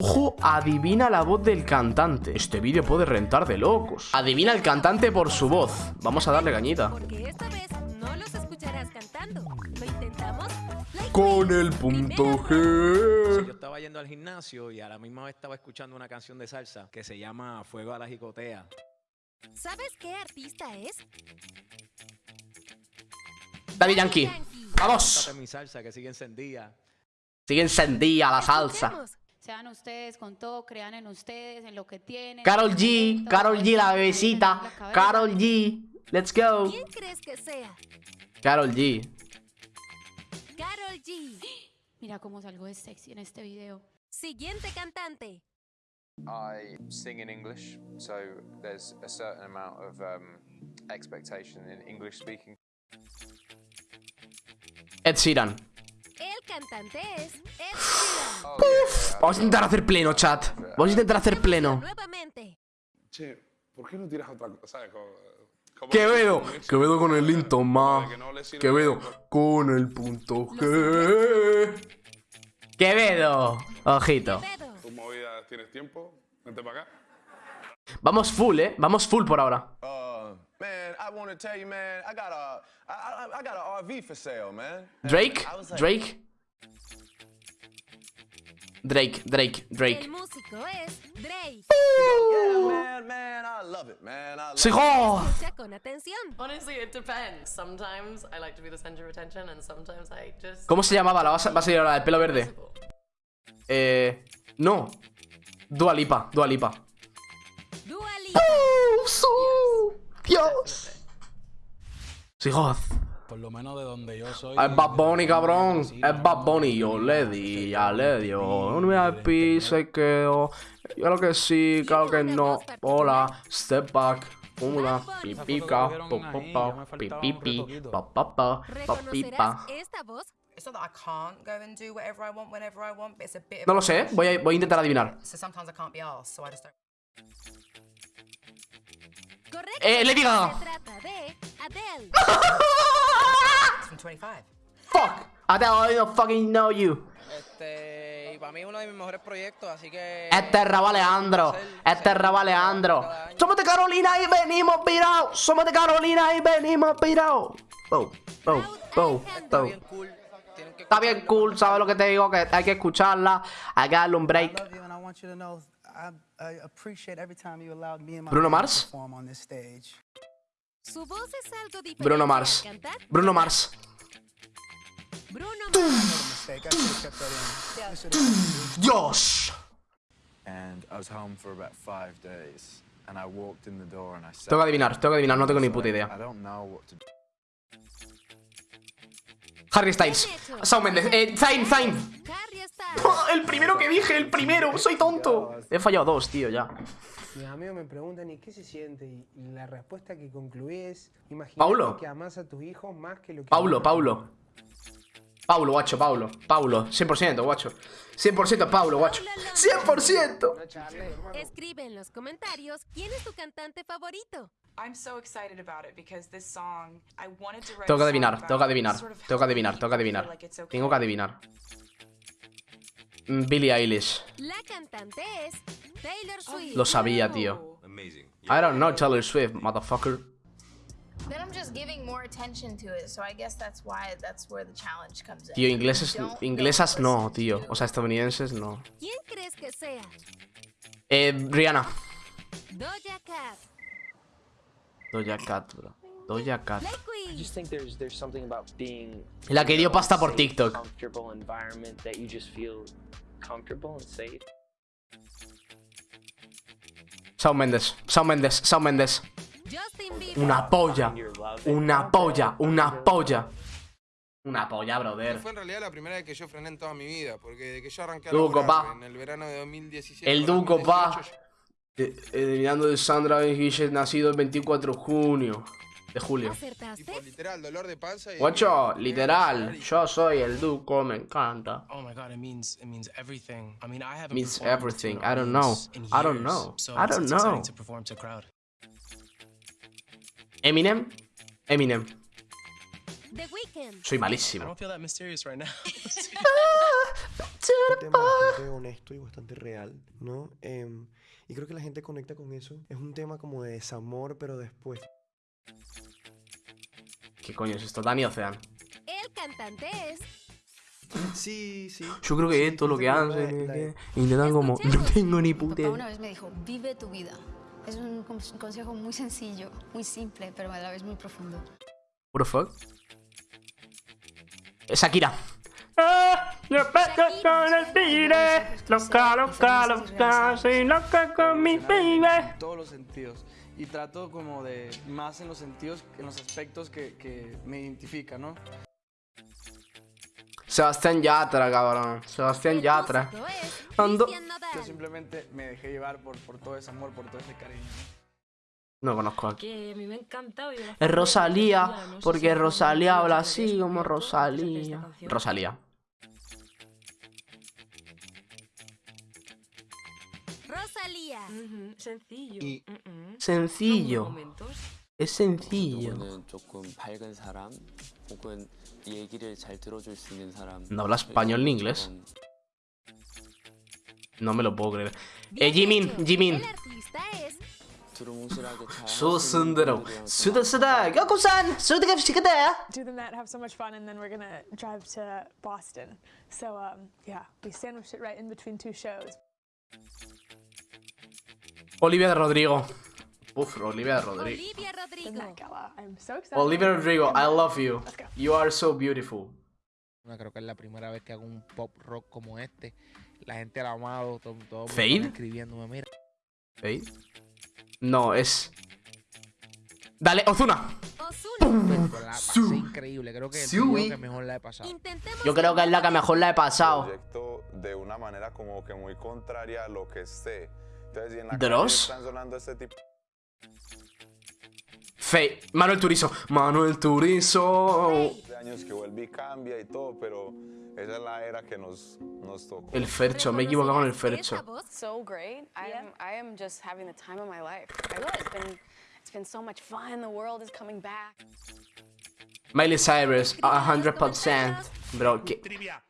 Ojo, adivina la voz del cantante. Este vídeo puede rentar de locos. Adivina el cantante por su voz. Vamos a darle cañita. Porque esta vez no los escucharás cantando. ¿Lo intentamos? Like Con el punto G. Yo estaba yendo al gimnasio y a la misma vez estaba escuchando una canción de salsa que se llama Fuego a la Jicotea. ¿Sabes qué artista es? Daddy Yankee. Vamos. Date mi salsa que sigue encendida. Sigue encendida la salsa. Sean ustedes con todo, crean en ustedes, en lo que tienen. Carol G. Carol G, la bebecita. la. Carol G. Let's go. ¿Quién crees que sea? Carol G. Carol G. Mira cómo salgo de sexy en este video. Siguiente cantante. I sing in English, so there's a certain amount of um, expectation in English speaking. Ed Sheeran. Cantante es Ed Sheeran. Vamos a intentar hacer pleno, chat. Vamos a intentar hacer pleno. Nuevamente. Che, ¿por qué no tiras otra cosa? ¿Sabes? Como, como- Quevedo. Quevedo con el Linton, sirve Quevedo con el punto G. Quevedo. Ojito. Pedro. ¿Tu movida tienes tiempo? Vente para acá. Vamos full, eh. Vamos full por ahora. Uh, man, I want to tell you, man, I got a, I, I, I got an RV for sale, man. And Drake. Drake. Drake, Drake, Drake. El músico es Drake. Yeah, man, man, I love it, man. I love con atención. Honestly, it depends. Sometimes I like to be the center of attention, and sometimes I just. ¿Cómo se llamaba? La va a, va a salir ahora, el pelo verde. Eh. No. Dua Lipa, Dua Lipa. Dua Lipa. Dios. Sí, God. Por lo menos de donde yo soy. Es Bad Bunny, cabrón. Es Bad Bunny. Yo le di, ya le dio. Un VIP se quedó. Yo lo que sí, claro que no. Hola, step back. Una pipica. Pa, pa, pa, pipipi. Pa, pa, pa, pa, pipa. ¿Reconocerás esta voz? It's not that I can't go and do whatever I want whenever I want, but it's a bit of No lo sé, voy a, voy a intentar adivinar. Eh, Lady Gaga. Fuck. I don't fucking know you. Este, y para mí es uno de mis mejores proyectos, así que... Este es Rabo Alejandro. Este es Rabo Alejandro. Somos de Carolina y venimos pirados. Somos de Carolina y venimos pirados. Oh, oh, oh, Está oh. bien cool. Tienen que Está bien cool, ¿sabes lo que te digo? Que hay que escucharla. Hay que darle un break. Bruno Mars? Su voz es algo diferente. Bruno Mars. Bruno Mars. Bruno Mars. Dios. And I was home for about five days, and I walked in the door and I said, Tengo que adivinar, tengo que adivinar, no tengo ni puta idea. Harry Styles. Shawn Mendes. Eh, Zayn, Zayn. El primero que dije, el primero. Soy tonto. He fallado dos, tío, ya. Mis amigos me preguntan, ¿y qué se siente? Y la respuesta que concluí es, imagínate que amas a tus hijos más que lo que... Paulo, Paulo. Paulo, guacho, Paulo. Paulo. 100%, guacho. 100% Paulo, guacho. 100%. Escribe en los comentarios quién es tu cantante favorito. I'm so excited about it because this song, I wanted to write Tengo que adivinar, tengo que adivinar. sort of Tengo que adivinar, tengo que adivinar. Tengo que adivinar. Billie Eilish. La cantante es. Lo sabía, tío. I don't know Taylor Swift, motherfucker. Then I'm just giving more attention to it, so I guess that's why that's where the challenge comes in. Tío, ingleses, inglesas no, tío. O sea, estadounidenses no. ¿Quién crees que sea? Eh, Rihanna. Doja Cat. Doja Cat, bro. Doja Cat. Play Queen. just think there's there's something about being La que dio pasta por TikTok. Shawn Mendes, Shawn Mendes, Shawn Mendes. Una polla. Una polla, una polla. Una polla, brother. Fue en realidad la primera vez que yo frené en toda mi vida, porque de que yo arranqué a Duco, pa. en el verano de 2017... El Duco, pa. 2018, Eh, Eliminando de Sandra Guille, nacido el 24 de junio. De julio. Tipo, literal, dolor de panza y... Guacho, literal. Yo soy el Duco, me encanta. Oh my god, it means it means everything. I mean, I haven't Means everything. I don't know. I don't know. So I don't know. Eminem. Eminem. Soy I malísimo. don't feel that mysterious right now. un tema bastante honesto y bastante real, ¿no? Em, y creo que la gente conecta con eso. Es un tema como de desamor, pero después. ¿Qué coño es esto? Dani Ocean. El cantante es Sí, sí. Yo creo que esto lo que hacen intentan como. No tengo ni puta Papá una vez me dijo, vive tu vida. Es un con- consejo muy sencillo, muy simple, pero a la vez muy profundo. What the fuck? Shakira. Ah, yo peco con el tigre. Loca, loca, loca. Soy loca con mi baby. En todos los sentidos. Y trato como de, más en los sentidos, en los aspectos que, que me identifican, ¿no? Sebastián Yatra, cabrón. Sebastián Yatra. Ando. Yo simplemente me dejé llevar por, por todo ese amor, por todo ese cariño. No conozco a Que mí me Es Rosalía, porque Rosalía habla así como esta Rosalía. Alias. Uh -huh. Sencillo. Y uh -uh. Sencillo. Es sencillo. No habla español ni inglés. No me lo puedo creer. Eh, Jimin, Jimin. So Sundaro. Suda Suda. Goku-san. Suda Shikata. Do them that, have so much fun, and then we're gonna drive to Boston. So, um, yeah, we sandwiched it right in between two shows. Olivia de Rodrigo. Uf, Olivia de Rodrigo. Olivia Rodrigo. Olivia Rodrigo, I love you. You are so beautiful. Creo que es la primera vez que hago un pop rock como este. La gente amado, todo, todo ¿Fade? escribiéndome, mira. ¿Veis? No, es. Dale, Ozuna. Increíble, creo que es el Sui. video que mejor la he pasado. Yo creo que es la que mejor la he pasado. proyecto de una manera como que muy contraria a lo que esté. Entonces, y en la ¿Dross? calle están sonando este tipo Fe. Manuel Turizo. Manuel Turizo. de años que vuelve y cambia y todo, pero esa es la era que nos, nos tocó. El Fercho, me he equivocado con el Fercho. So great. I am I am just having the time of my life. I it's been it's been so much fun. The world is coming back. Miley Cyrus, 100%. Bro. Trivia.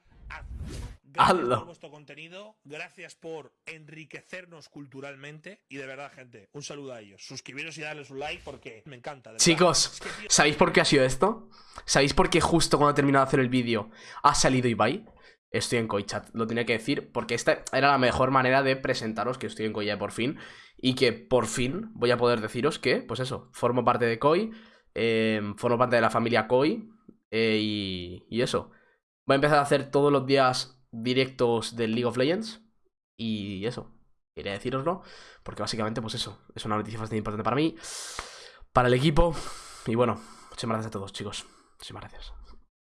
Gracias por vuestro contenido, gracias por enriquecernos culturalmente y de verdad, gente, un saludo a ellos. Suscribiros y darles un like porque me encanta. de. Chicos, ¿sabéis por qué ha sido esto? ¿Sabéis por qué justo cuando he terminado de hacer el vídeo ha salido Ibai? Estoy en Coichat, lo tenía que decir, porque esta era la mejor manera de presentaros que estoy en ya por fin. Y que por fin voy a poder deciros que, pues eso, formo parte de Koi, eh, formo parte de la familia Koi, eh, y, y eso. Voy a empezar a hacer todos los días directos del League of Legends, y eso, quería deciroslo, porque básicamente, pues eso, es una noticia bastante importante para mí, para el equipo, y bueno, muchas gracias a todos, chicos. Muchísimas gracias.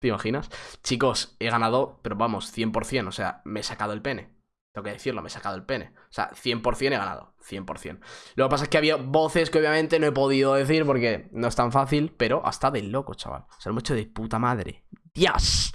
¿Te imaginas? Chicos, he ganado, pero vamos, 100%. O sea, me he sacado el pene. Tengo que decirlo, me he sacado el pene. O sea, 100% he ganado. 100%. Lo que pasa es que había voces que obviamente no he podido decir porque no es tan fácil, pero hasta de loco, chaval. Se lo hemos hecho de puta madre. ¡Dios!